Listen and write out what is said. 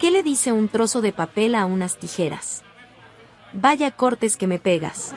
¿Qué le dice un trozo de papel a unas tijeras? Vaya cortes que me pegas.